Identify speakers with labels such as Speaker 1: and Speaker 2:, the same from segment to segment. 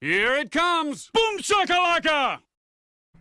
Speaker 1: Here it comes! Boom shakalaka!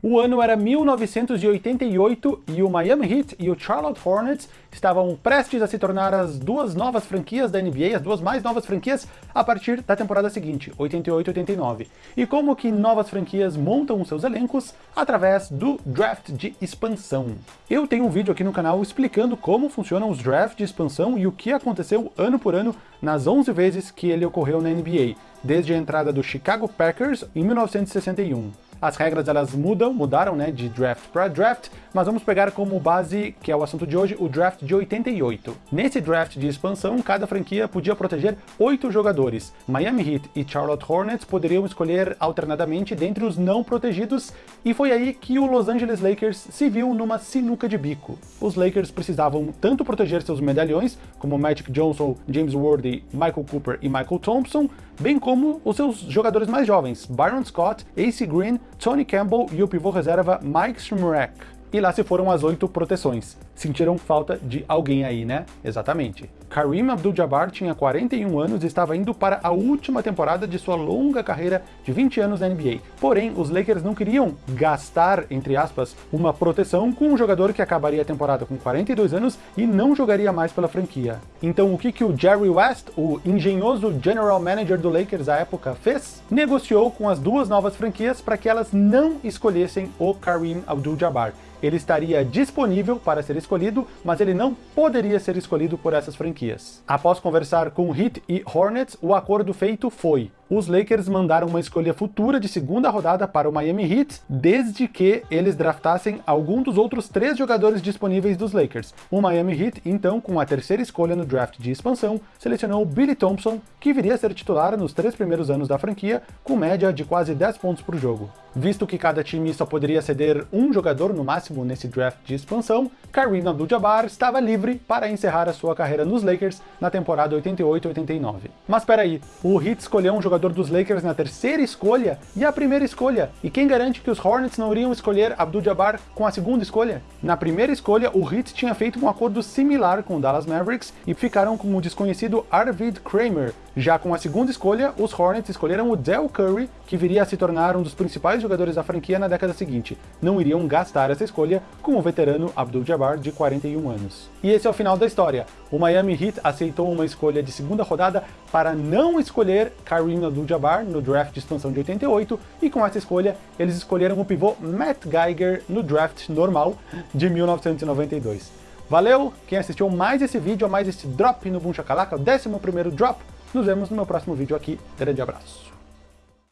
Speaker 2: O ano era 1988 e o Miami Heat e o Charlotte Hornets estavam prestes a se tornar as duas novas franquias da NBA, as duas mais novas franquias a partir da temporada seguinte, 88-89. E como que novas franquias montam seus elencos? Através do draft de expansão. Eu tenho um vídeo aqui no canal explicando como funcionam os drafts de expansão e o que aconteceu ano por ano nas 11 vezes que ele ocorreu na NBA, desde a entrada do Chicago Packers em 1961. As regras elas mudam, mudaram né, de draft para draft, mas vamos pegar como base, que é o assunto de hoje, o draft de 88. Nesse draft de expansão, cada franquia podia proteger oito jogadores. Miami Heat e Charlotte Hornets poderiam escolher alternadamente dentre os não protegidos, e foi aí que o Los Angeles Lakers se viu numa sinuca de bico. Os Lakers precisavam tanto proteger seus medalhões, como Magic Johnson, James Worthy, Michael Cooper e Michael Thompson, bem como os seus jogadores mais jovens, Byron Scott, AC Green, Tony Campbell e o pivô reserva Mike Shmurek. E lá se foram as oito proteções. Sentiram falta de alguém aí, né? Exatamente. Kareem Abdul-Jabbar tinha 41 anos e estava indo para a última temporada de sua longa carreira de 20 anos na NBA. Porém, os Lakers não queriam gastar, entre aspas, uma proteção com um jogador que acabaria a temporada com 42 anos e não jogaria mais pela franquia. Então o que, que o Jerry West, o engenhoso general manager do Lakers à época, fez? Negociou com as duas novas franquias para que elas não escolhessem o Kareem Abdul-Jabbar ele estaria disponível para ser escolhido, mas ele não poderia ser escolhido por essas franquias. Após conversar com Heat e Hornets, o acordo feito foi os Lakers mandaram uma escolha futura de segunda rodada para o Miami Heat, desde que eles draftassem algum dos outros três jogadores disponíveis dos Lakers. O Miami Heat, então, com a terceira escolha no draft de expansão, selecionou Billy Thompson, que viria a ser titular nos três primeiros anos da franquia, com média de quase 10 pontos por jogo. Visto que cada time só poderia ceder um jogador no máximo nesse draft de expansão, Kareem Abdul-Jabbar estava livre para encerrar a sua carreira nos Lakers na temporada 88-89. Mas peraí, o Heat escolheu um jogador jogador dos Lakers na terceira escolha e a primeira escolha. E quem garante que os Hornets não iriam escolher Abdul-Jabbar com a segunda escolha? Na primeira escolha, o Heat tinha feito um acordo similar com o Dallas Mavericks e ficaram com o desconhecido Arvid Kramer, já com a segunda escolha, os Hornets escolheram o Del Curry, que viria a se tornar um dos principais jogadores da franquia na década seguinte. Não iriam gastar essa escolha com o veterano Abdul-Jabbar, de 41 anos. E esse é o final da história. O Miami Heat aceitou uma escolha de segunda rodada para não escolher Kareem Abdul-Jabbar no draft de expansão de 88, e com essa escolha eles escolheram o pivô Matt Geiger no draft normal de 1992. Valeu! Quem assistiu mais esse vídeo, mais esse drop no Boom Shakalaka, o 11º drop, nos vemos no meu próximo vídeo aqui. Grande abraço.